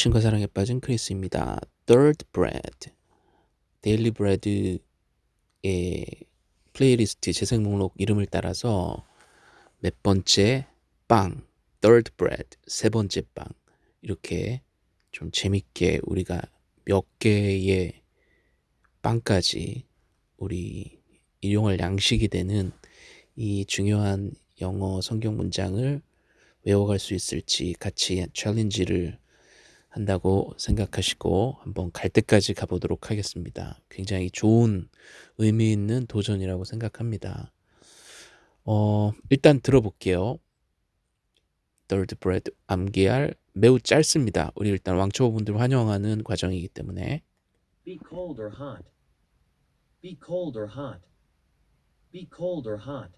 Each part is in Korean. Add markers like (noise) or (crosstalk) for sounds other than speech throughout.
신과 사랑에 빠진 크리스입니다. Third Bread, Daily Bread의 playlist 재생 목록 이름을 따라서 몇 번째 빵, Third Bread, 세 번째 빵 이렇게 좀 재밌게 우리가 몇 개의 빵까지 우리 일용할 양식이 되는 이 중요한 영어 성경 문장을 외워갈 수 있을지 같이 챌린지를 한다고 생각하시고 한번 갈 때까지 가보도록 하겠습니다. 굉장히 좋은 의미 있는 도전이라고 생각합니다. 어, 일단 들어볼게요. Third bread 암기할 매우 짧습니다. 우리 일단 왕초보분들 환영하는 과정이기 때문에 Be cold or hot. Be cold or hot. Be cold or hot.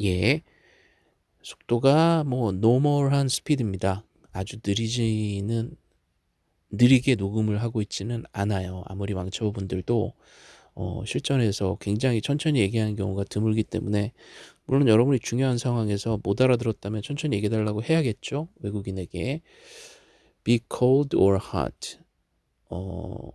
예 속도가 뭐 normal한 스피드입니다. 아주 느리지는 느리게 녹음을 하고 있지는 않아요. 아무리 왕초보분들도 어, 실전에서 굉장히 천천히 얘기하는 경우가 드물기 때문에 물론 여러분이 중요한 상황에서 못 알아들었다면 천천히 얘기해달라고 해야겠죠. 외국인에게 be cold or hot 어,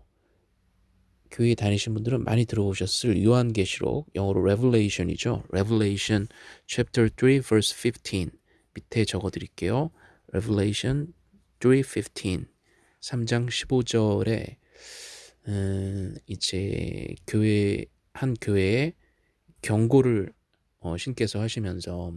교회 다니신 분들은 많이 들어보셨을 요한계시록 영어로 Revelation이죠. Revelation chapter 3 verse 15 밑에 적어 드릴게요. Revelation 3:15 3장 15절에 음, 이제 교회 한 교회에 경고를 어, 신께서 하시면서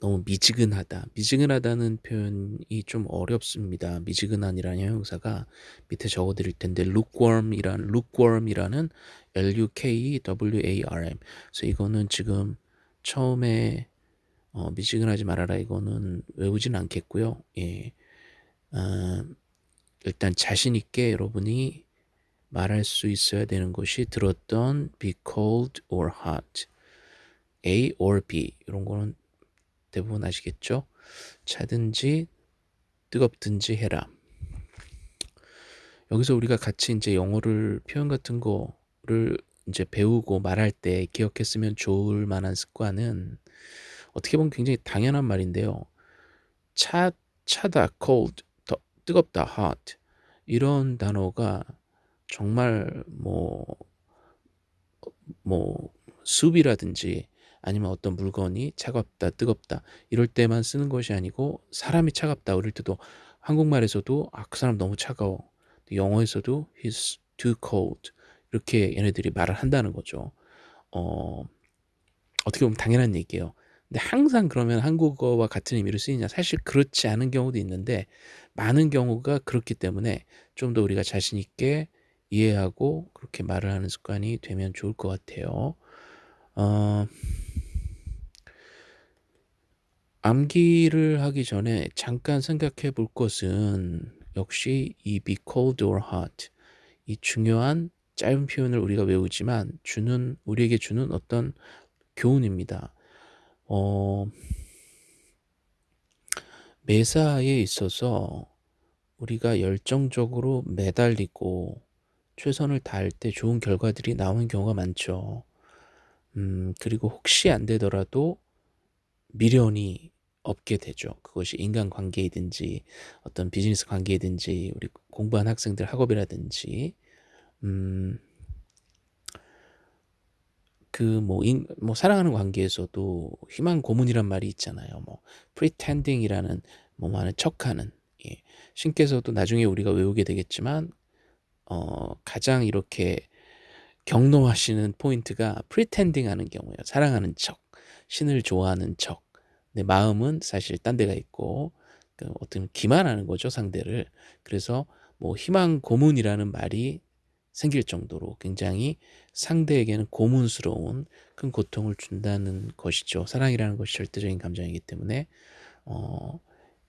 너무 미지근하다. 미지근하다는 표현이 좀 어렵습니다. 미지근한이라는 형용사가 밑에 적어 드릴 텐데 lukewarm이란 lukewarm이라는 L U K W A R M. 그래서 이거는 지금 처음에 어, 미지근하지 말아라 이거는 외우진 않겠고요. 예. 어, 일단 자신 있게 여러분이 말할 수 있어야 되는 것이 들었던 be cold or hot, A or B 이런 거는 대부분 아시겠죠? 차든지 뜨겁든지 해라. 여기서 우리가 같이 이제 영어를 표현 같은 거를 이제 배우고 말할 때 기억했으면 좋을 만한 습관은 어떻게 보면 굉장히 당연한 말인데요. 차, 차다, cold, 더, 뜨겁다, hot 이런 단어가 정말 뭐, 뭐 숲이라든지 아니면 어떤 물건이 차갑다, 뜨겁다 이럴 때만 쓰는 것이 아니고 사람이 차갑다 그럴 때도 한국말에서도 아, 그 사람 너무 차가워. 영어에서도 he's too cold 이렇게 얘네들이 말을 한다는 거죠. 어, 어떻게 보면 당연한 얘기예요. 근데 항상 그러면 한국어와 같은 의미로 쓰이냐? 사실 그렇지 않은 경우도 있는데 많은 경우가 그렇기 때문에 좀 더 우리가 자신 있게 이해하고 그렇게 말을 하는 습관이 되면 좋을 것 같아요. 어, 암기를 하기 전에 잠깐 생각해 볼 것은 역시 이 be cold or hot 이 중요한 짧은 표현을 우리가 외우지만 주는 우리에게 주는 어떤 교훈입니다. 어, 매사에 있어서 우리가 열정적으로 매달리고 최선을 다할 때 좋은 결과들이 나오는 경우가 많죠. 음, 그리고 혹시 안 되더라도 미련이 없게 되죠. 그것이 인간 관계이든지 어떤 비즈니스 관계이든지 우리 공부한 학생들 학업이라든지 음, 그뭐 뭐 사랑하는 관계에서도 희망 고문이란 말이 있잖아요. 뭐 pretending이라는 뭐 많은 척하는 예. 신께서도 나중에 우리가 외우게 되겠지만 어, 가장 이렇게 경노하시는 포인트가 pretending 하는 경우예요. 사랑하는 척, 신을 좋아하는 척. 내 마음은 사실 딴 데가 있고 그 어떤 기만하는 거죠 상대를. 그래서 뭐 희망 고문이라는 말이 생길 정도로 굉장히 상대에게는 고문스러운 큰 고통을 준다는 것이죠. 사랑이라는 것이 절대적인 감정이기 때문에 어,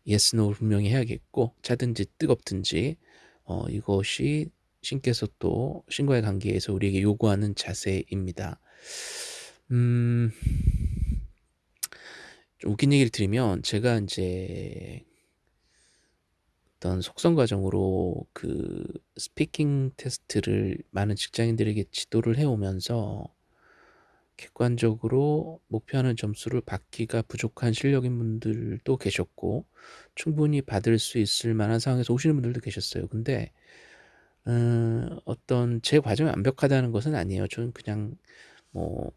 yes, no 분명히 해야겠고 차든지 뜨겁든지 어, 이것이 신께서 또 신과의 관계에서 우리에게 요구하는 자세입니다. 음, 좀 웃긴 얘기를 드리면 제가 이제 어떤 속성 과정으로 그 스피킹 테스트를 많은 직장인들에게 지도를 해오면서 객관적으로 목표하는 점수를 받기가 부족한 실력인 분들도 계셨고 충분히 받을 수 있을 만한 상황에서 오시는 분들도 계셨어요. 근데 어 어떤 제 과정이 완벽하다는 것은 아니에요. 저는 그냥 뭐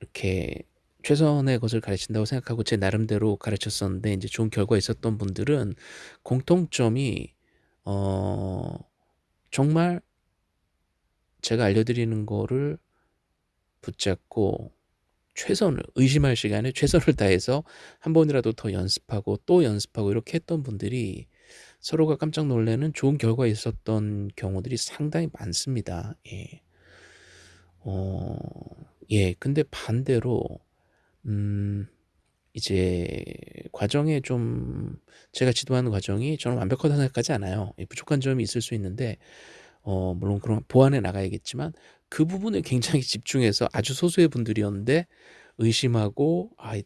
이렇게 최선의 것을 가르친다고 생각하고 제 나름대로 가르쳤었는데 인제 좋은 결과 있었던 분들은 공통점이 어 정말 제가 알려드리는 거를 붙잡고 최선을 의심할 시간에 최선을 다해서 한 번이라도 더 연습하고 또 연습하고 이렇게 했던 분들이 서로가 깜짝 놀라는 좋은 결과 있었던 경우들이 상당히 많습니다. 예. 어 예. 근데 반대로 음 이제 과정에 좀 제가 지도하는 과정이 저는 완벽하다고 생각하지 않아요. 예 부족한 점이 있을 수 있는데 어 물론 그런 보완해 나가야겠지만 그 부분에 굉장히 집중해서 아주 소수의 분들이었는데 의심하고 '아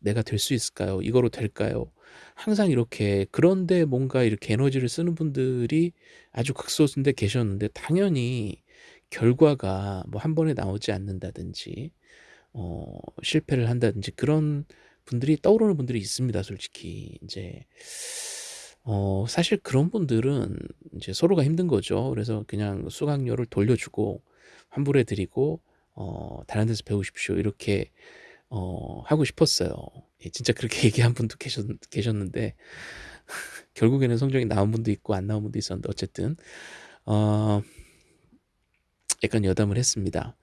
내가 될 수 있을까요? 이거로 될까요?' 항상 이렇게 그런데 뭔가 이렇게 에너지를 쓰는 분들이 아주 극소수인데 계셨는데 당연히 결과가 뭐 한 번에 나오지 않는다든지 어 실패를 한다든지 그런 분들이 떠오르는 분들이 있습니다 솔직히. 인제 어 사실 그런 분들은 인제 서로가 힘든 거죠. 그래서 그냥 수강료를 돌려주고 환불해 드리고 어 "다른 데서 배우십시오." 이렇게 어 하고 싶었어요. 예 진짜 그렇게 (laughs) 얘기한 분도 계셨 계셨는데 (laughs) 결국에는 성적이 나온 분도 있고 안 나온 분도 있었는데 어쨌든 어 약간 여담을 했습니다.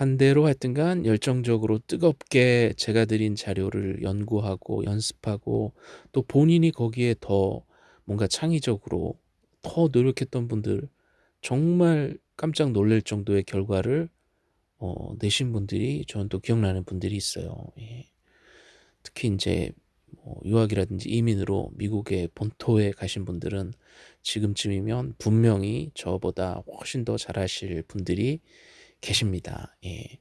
반대로 하여튼 간 열정적으로 뜨겁게 제가 드린 자료를 연구하고 연습하고 또 본인이 거기에 더 뭔가 창의적으로 더 노력했던 분들 정말 깜짝 놀랄 정도의 결과를 어 내신 분들이 저는 또 기억나는 분들이 있어요. 예. 특히 인제 뭐 유학이라든지 이민으로 미국의 본토에 가신 분들은 지금쯤이면 분명히 저보다 훨씬 더 잘하실 분들이 계십니다. 예.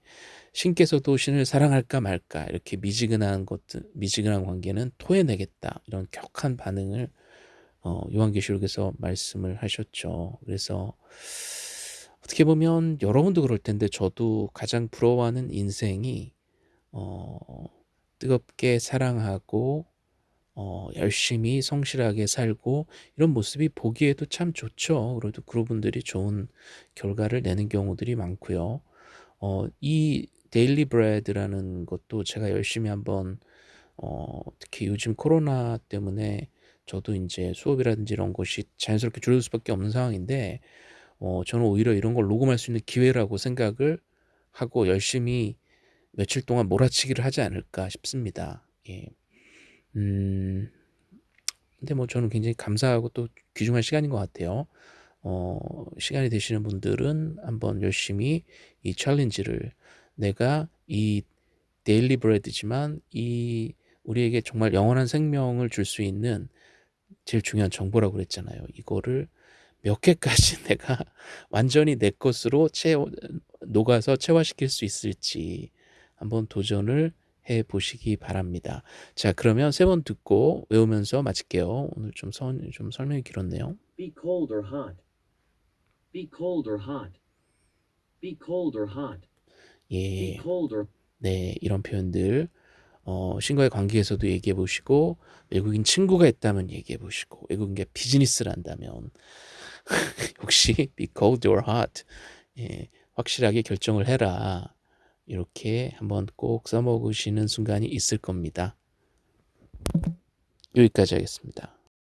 "신께서도 신을 사랑할까 말까 이렇게 미지근한 것들 미지근한 관계는 토해내겠다." 이런 격한 반응을 어 요한계시록에서 말씀을 하셨죠. 그래서 어떻게 보면 여러분도 그럴 텐데 저도 가장 부러워하는 인생이 어 뜨겁게 사랑하고 어 열심히 성실하게 살고 이런 모습이 보기에도 참 좋죠. 그래도 그런 분들이 좋은 결과를 내는 경우들이 많고요. 어 이 데일리 브레드라는 것도 제가 열심히 한번 어 특히 요즘 코로나 때문에 저도 인제 수업이라든지 이런 것이 자연스럽게 줄어들 수밖에 없는 상황인데 어 저는 오히려 이런 걸 녹음할 수 있는 기회라고 생각을 하고 열심히 며칠 동안 몰아치기를 하지 않을까 싶습니다. 예. 음 근데 뭐 저는 굉장히 감사하고 또 귀중한 시간인 것 같아요. 어 시간이 되시는 분들은 한번 열심히 이 챌린지를 내가 이 데일리 브레드지만 이 우리에게 정말 영원한 생명을 줄 수 있는 제일 중요한 정보라고 그랬잖아요. 이거를 몇 개까지 (laughs) 내가 완전히 내 것으로 채워 녹아서 체화시킬 수 있을지 한번 도전을 해 보시기 바랍니다. 자 그러면 3번 듣고 외우면서 마칠게요. 오늘 좀 선 좀 설명이 길었네요. Be cold or hot. Be cold or hot. Be cold or hot. Be 예. cold or 네. 이런 표현들 어 신과의 관계에서도 얘기해 보시고 외국인 친구가 있다면 얘기해 보시고 외국인과 비즈니스를 한다면 (laughs) 역시 be cold or hot. 예. 확실하게 결정을 해라. 이렇게 한번 꼭 써먹으시는 순간이 있을 겁니다. 여기까지 하겠습니다.